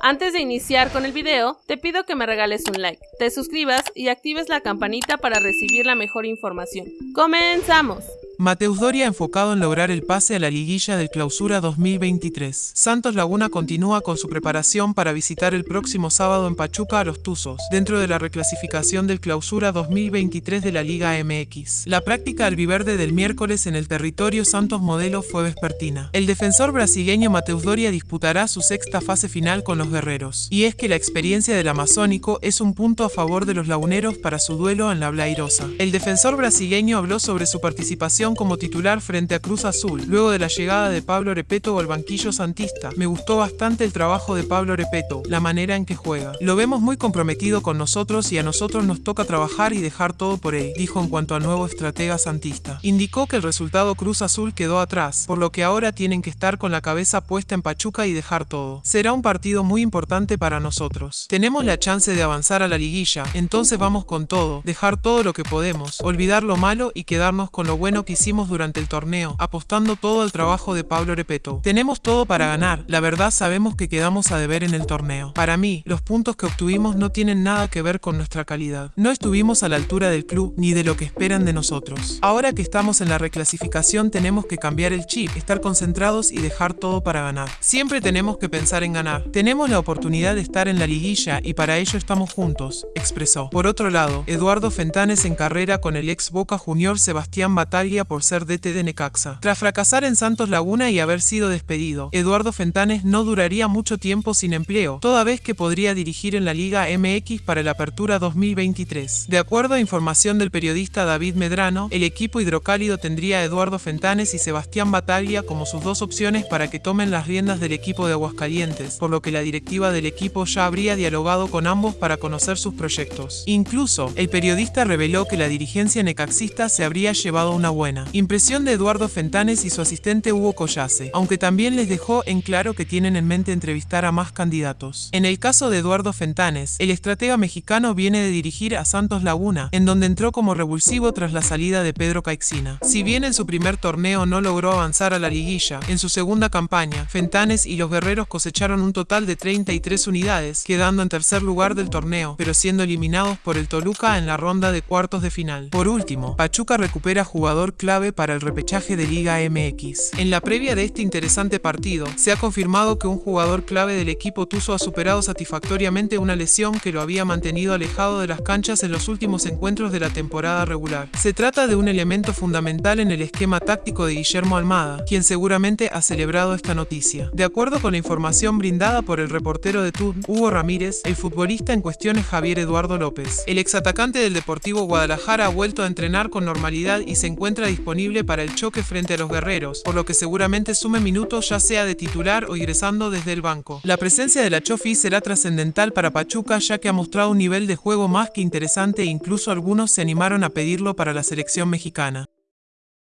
Antes de iniciar con el video, te pido que me regales un like, te suscribas y actives la campanita para recibir la mejor información. ¡Comenzamos! Mateus Doria enfocado en lograr el pase a la liguilla del Clausura 2023. Santos Laguna continúa con su preparación para visitar el próximo sábado en Pachuca a los Tuzos, dentro de la reclasificación del Clausura 2023 de la Liga MX. La práctica albiverde del miércoles en el territorio Santos Modelo fue vespertina. El defensor brasileño Mateus Doria disputará su sexta fase final con los guerreros. Y es que la experiencia del amazónico es un punto a favor de los laguneros para su duelo en la Blairosa. El defensor brasileño habló sobre su participación como titular frente a Cruz Azul, luego de la llegada de Pablo Repeto al banquillo santista. Me gustó bastante el trabajo de Pablo Repeto, la manera en que juega. Lo vemos muy comprometido con nosotros y a nosotros nos toca trabajar y dejar todo por él, dijo en cuanto al nuevo estratega santista. Indicó que el resultado Cruz Azul quedó atrás, por lo que ahora tienen que estar con la cabeza puesta en Pachuca y dejar todo. Será un partido muy importante para nosotros. Tenemos la chance de avanzar a la liguilla, entonces vamos con todo, dejar todo lo que podemos, olvidar lo malo y quedarnos con lo bueno que hicimos durante el torneo, apostando todo al trabajo de Pablo Repeto. Tenemos todo para ganar, la verdad sabemos que quedamos a deber en el torneo. Para mí, los puntos que obtuvimos no tienen nada que ver con nuestra calidad. No estuvimos a la altura del club ni de lo que esperan de nosotros. Ahora que estamos en la reclasificación tenemos que cambiar el chip, estar concentrados y dejar todo para ganar. Siempre tenemos que pensar en ganar. Tenemos la oportunidad de estar en la liguilla y para ello estamos juntos, expresó. Por otro lado, Eduardo Fentanes en carrera con el ex Boca Junior Sebastián Batalla por ser DT de Necaxa. Tras fracasar en Santos Laguna y haber sido despedido, Eduardo Fentanes no duraría mucho tiempo sin empleo, toda vez que podría dirigir en la Liga MX para la Apertura 2023. De acuerdo a información del periodista David Medrano, el equipo hidrocálido tendría a Eduardo Fentanes y Sebastián Bataglia como sus dos opciones para que tomen las riendas del equipo de Aguascalientes, por lo que la directiva del equipo ya habría dialogado con ambos para conocer sus proyectos. Incluso, el periodista reveló que la dirigencia necaxista se habría llevado una buena impresión de Eduardo Fentanes y su asistente Hugo Collase, aunque también les dejó en claro que tienen en mente entrevistar a más candidatos. En el caso de Eduardo Fentanes, el estratega mexicano viene de dirigir a Santos Laguna, en donde entró como revulsivo tras la salida de Pedro Caixina. Si bien en su primer torneo no logró avanzar a la liguilla, en su segunda campaña, Fentanes y los guerreros cosecharon un total de 33 unidades, quedando en tercer lugar del torneo, pero siendo eliminados por el Toluca en la ronda de cuartos de final. Por último, Pachuca recupera jugador clave para el repechaje de Liga MX. En la previa de este interesante partido, se ha confirmado que un jugador clave del equipo Tuzo ha superado satisfactoriamente una lesión que lo había mantenido alejado de las canchas en los últimos encuentros de la temporada regular. Se trata de un elemento fundamental en el esquema táctico de Guillermo Almada, quien seguramente ha celebrado esta noticia. De acuerdo con la información brindada por el reportero de TUN, Hugo Ramírez, el futbolista en cuestión es Javier Eduardo López. El exatacante del Deportivo Guadalajara ha vuelto a entrenar con normalidad y se encuentra disponible para el choque frente a los guerreros, por lo que seguramente sume minutos ya sea de titular o ingresando desde el banco. La presencia de la Chofi será trascendental para Pachuca ya que ha mostrado un nivel de juego más que interesante e incluso algunos se animaron a pedirlo para la selección mexicana.